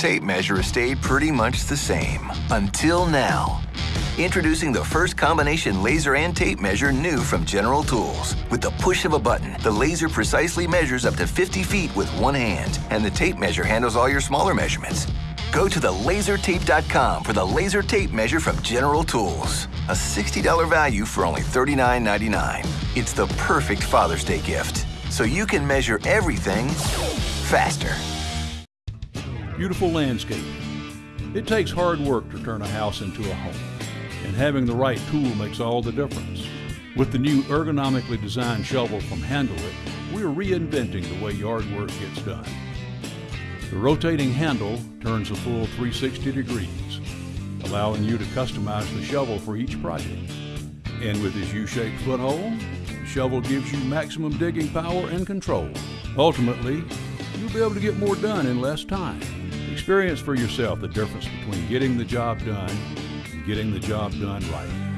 tape measure has stayed pretty much the same. Until now. Introducing the first combination laser and tape measure new from General Tools. With the push of a button, the laser precisely measures up to 50 feet with one hand, and the tape measure handles all your smaller measurements. Go to thelasertape.com for the laser tape measure from General Tools. A $60 value for only $39.99. It's the perfect Father's Day gift. So you can measure everything faster. Beautiful landscape. It takes hard work to turn a house into a home, and having the right tool makes all the difference. With the new ergonomically designed shovel from Handle It, we're reinventing the way yard work gets done. The rotating handle turns a full 360 degrees, allowing you to customize the shovel for each project. And with this U-shaped foothold, the shovel gives you maximum digging power and control. Ultimately, you'll be able to get more done in less time. Experience for yourself the difference between getting the job done and getting the job done right.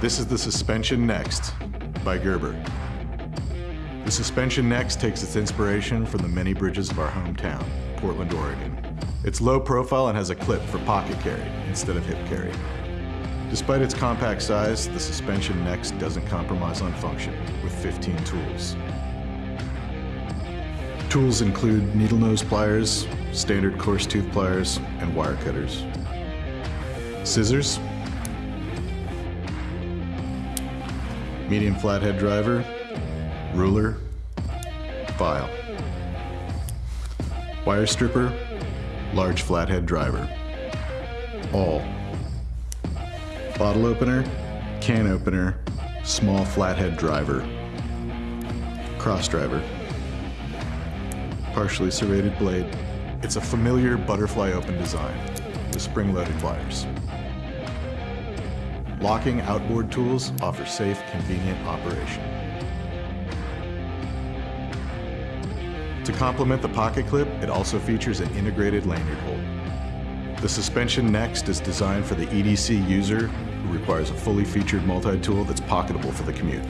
This is the Suspension Next by Gerber. The Suspension Next takes its inspiration from the many bridges of our hometown, Portland, Oregon. It's low profile and has a clip for pocket carry instead of hip carry. Despite its compact size, the Suspension Next doesn't compromise on function with 15 tools. Tools include needle nose pliers, standard coarse tooth pliers, and wire cutters. Scissors, medium flathead driver, ruler, file. Wire stripper, large flathead driver. Awl. Bottle opener, can opener, small flathead driver. Cross driver. Partially serrated blade. It's a familiar butterfly open design with spring-loaded pliers. Locking outboard tools offer safe, convenient operation. To complement the pocket clip, it also features an integrated lanyard hold. The suspension next is designed for the EDC user who requires a fully featured multi-tool that's pocketable for the commute.